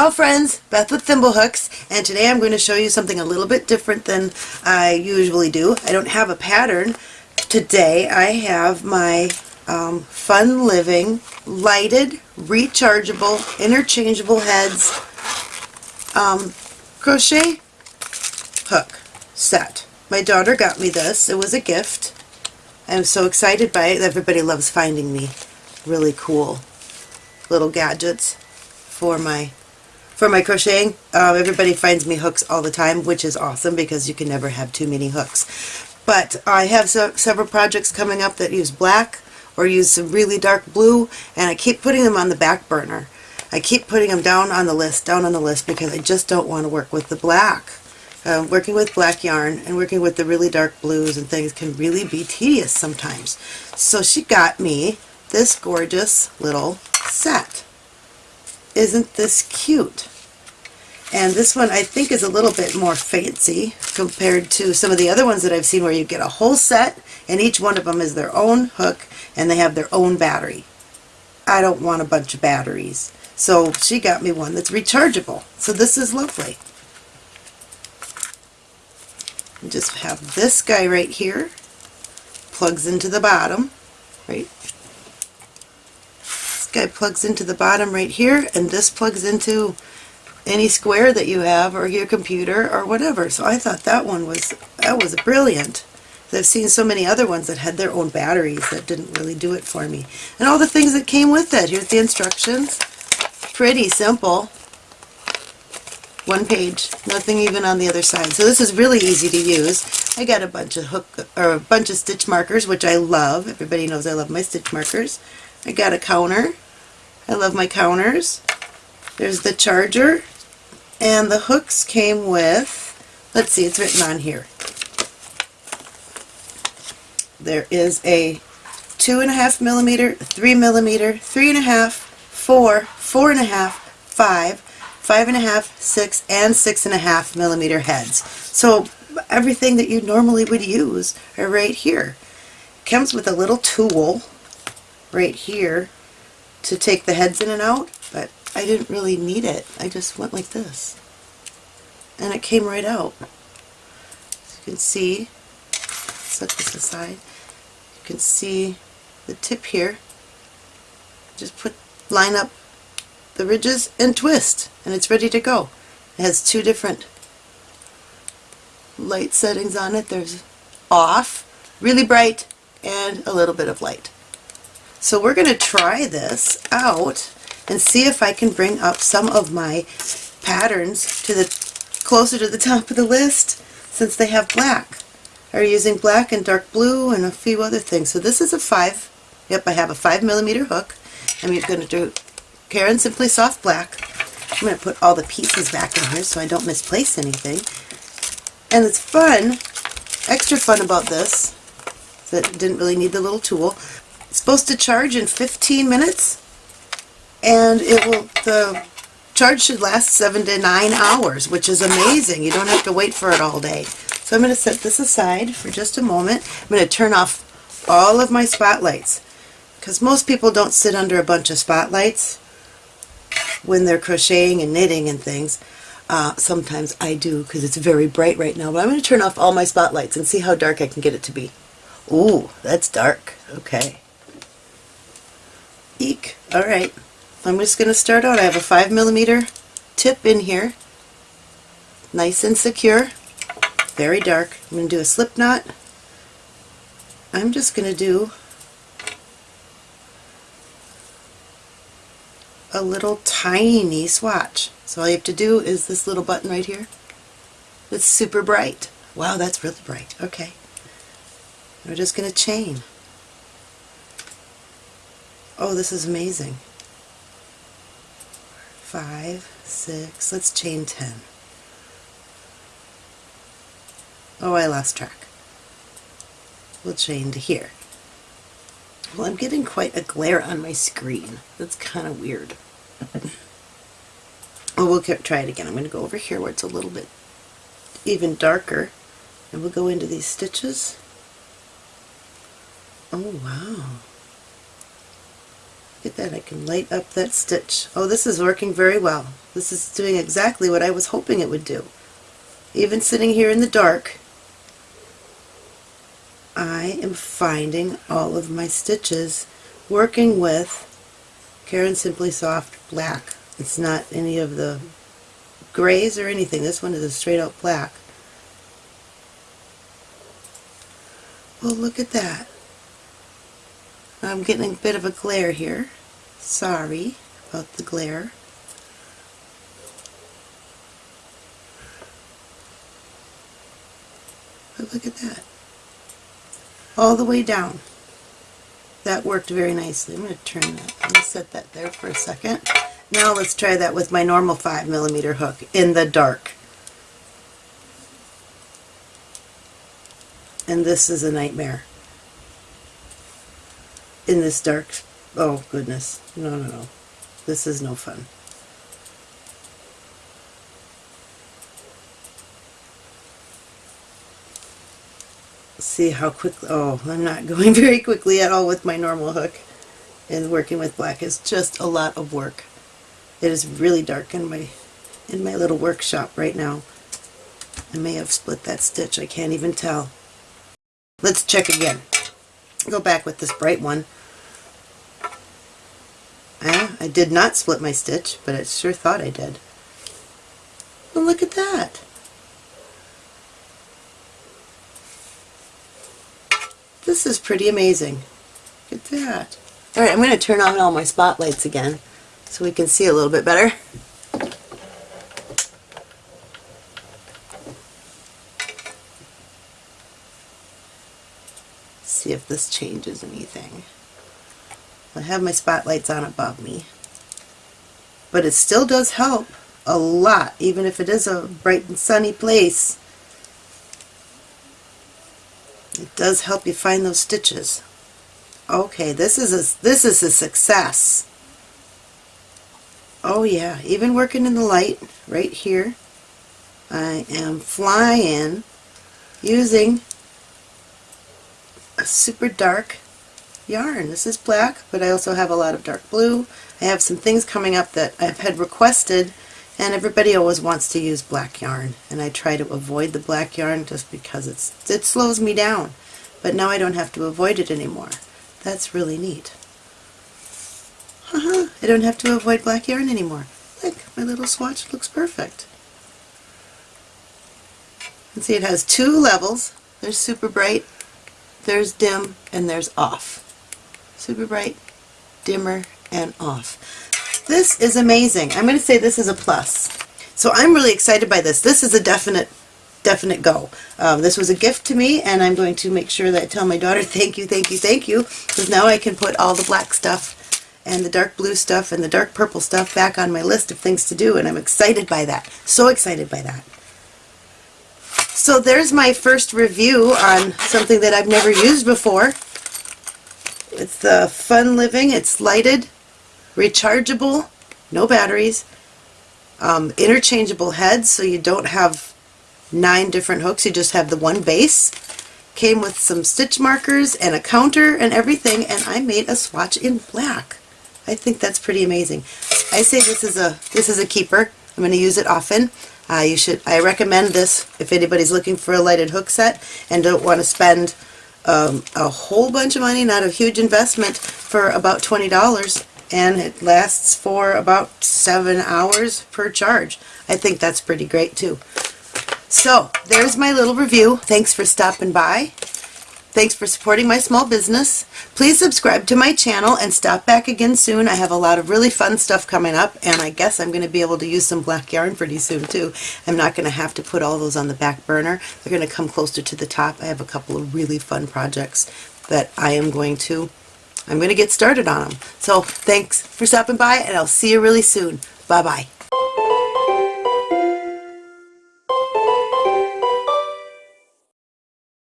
Ciao friends, Beth with Thimblehooks, and today I'm going to show you something a little bit different than I usually do. I don't have a pattern. Today I have my um, Fun Living lighted, rechargeable, interchangeable heads um, crochet hook set. My daughter got me this. It was a gift. I'm so excited by it. Everybody loves finding me really cool little gadgets for my for my crocheting. Um, everybody finds me hooks all the time, which is awesome because you can never have too many hooks. But I have so, several projects coming up that use black or use some really dark blue, and I keep putting them on the back burner. I keep putting them down on the list, down on the list, because I just don't want to work with the black. Uh, working with black yarn and working with the really dark blues and things can really be tedious sometimes. So she got me this gorgeous little set. Isn't this cute? And this one I think is a little bit more fancy compared to some of the other ones that I've seen where you get a whole set and each one of them is their own hook and they have their own battery. I don't want a bunch of batteries. So she got me one that's rechargeable. So this is lovely. just have this guy right here. Plugs into the bottom. Right This guy plugs into the bottom right here and this plugs into any square that you have or your computer or whatever. So I thought that one was that was brilliant. I've seen so many other ones that had their own batteries that didn't really do it for me. And all the things that came with it. Here's the instructions. Pretty simple. One page. Nothing even on the other side. So this is really easy to use. I got a bunch of hook or a bunch of stitch markers, which I love. Everybody knows I love my stitch markers. I got a counter. I love my counters. There's the charger. And the hooks came with, let's see, it's written on here. There is a two and a half millimeter, three millimeter, three and a half, four, four and a half, five, five and a half, six, and six and a half millimeter heads. So everything that you normally would use are right here. Comes with a little tool right here to take the heads in and out, I didn't really need it. I just went like this. And it came right out. As you can see, set this aside, you can see the tip here. Just put, line up the ridges and twist, and it's ready to go. It has two different light settings on it. There's off, really bright, and a little bit of light. So we're going to try this out and see if I can bring up some of my patterns to the closer to the top of the list since they have black. Are using black and dark blue and a few other things. So this is a 5, yep I have a 5 millimeter hook. I'm going to do Caron Simply Soft Black. I'm going to put all the pieces back in here so I don't misplace anything. And it's fun, extra fun about this, that didn't really need the little tool, it's supposed to charge in 15 minutes and it will the charge should last 7 to 9 hours which is amazing. You don't have to wait for it all day. So I'm going to set this aside for just a moment. I'm going to turn off all of my spotlights because most people don't sit under a bunch of spotlights when they're crocheting and knitting and things. Uh, sometimes I do because it's very bright right now, but I'm going to turn off all my spotlights and see how dark I can get it to be. Ooh, that's dark. Okay. Eek. Alright. I'm just going to start out. I have a 5 millimeter tip in here. Nice and secure. Very dark. I'm going to do a slip knot. I'm just going to do a little tiny swatch. So all you have to do is this little button right here. It's super bright. Wow, that's really bright. Okay. We're just going to chain. Oh, this is amazing. Five, six, let's chain ten. Oh, I lost track. We'll chain to here. Well, I'm getting quite a glare on my screen. That's kind of weird. oh, we'll try it again. I'm going to go over here where it's a little bit even darker. And we'll go into these stitches. Oh, wow. Look at that, I can light up that stitch. Oh, this is working very well. This is doing exactly what I was hoping it would do. Even sitting here in the dark, I am finding all of my stitches working with Caron Simply Soft Black. It's not any of the grays or anything. This one is a straight out black. Well, look at that. I'm getting a bit of a glare here. Sorry about the glare. But look at that. All the way down. That worked very nicely. I'm going to turn that. Let me set that there for a second. Now let's try that with my normal 5 millimeter hook in the dark. And this is a nightmare in this dark, oh goodness, no, no, no, this is no fun. See how quickly, oh, I'm not going very quickly at all with my normal hook. And working with black is just a lot of work. It is really dark in my in my little workshop right now. I may have split that stitch, I can't even tell. Let's check again. Go back with this bright one. I did not split my stitch, but I sure thought I did. Well, look at that. This is pretty amazing. Look at that. Alright, I'm going to turn on all my spotlights again so we can see a little bit better. See if this changes anything. I have my spotlights on above me. But it still does help a lot, even if it is a bright and sunny place. It does help you find those stitches. Okay, this is a, this is a success. Oh yeah, even working in the light right here, I am flying using a super dark yarn. This is black, but I also have a lot of dark blue. I have some things coming up that I've had requested, and everybody always wants to use black yarn, and I try to avoid the black yarn just because it's it slows me down. But now I don't have to avoid it anymore. That's really neat. Haha, I don't have to avoid black yarn anymore. Look, my little swatch looks perfect. And see it has two levels. There's super bright, there's dim, and there's off super bright, dimmer, and off. This is amazing. I'm going to say this is a plus. So I'm really excited by this. This is a definite definite go. Um, this was a gift to me and I'm going to make sure that I tell my daughter thank you, thank you, thank you because now I can put all the black stuff and the dark blue stuff and the dark purple stuff back on my list of things to do and I'm excited by that. So excited by that. So there's my first review on something that I've never used before. It's the Fun Living. It's lighted, rechargeable, no batteries, um, interchangeable heads so you don't have nine different hooks. You just have the one base. Came with some stitch markers and a counter and everything and I made a swatch in black. I think that's pretty amazing. I say this is a this is a keeper. I'm going to use it often. Uh, you should. I recommend this if anybody's looking for a lighted hook set and don't want to spend um, a whole bunch of money, not a huge investment, for about $20 and it lasts for about seven hours per charge. I think that's pretty great too. So there's my little review. Thanks for stopping by. Thanks for supporting my small business. Please subscribe to my channel and stop back again soon. I have a lot of really fun stuff coming up and I guess I'm going to be able to use some black yarn pretty soon too. I'm not going to have to put all those on the back burner. They're going to come closer to the top. I have a couple of really fun projects that I am going to I'm going to get started on them. So thanks for stopping by and I'll see you really soon. Bye bye.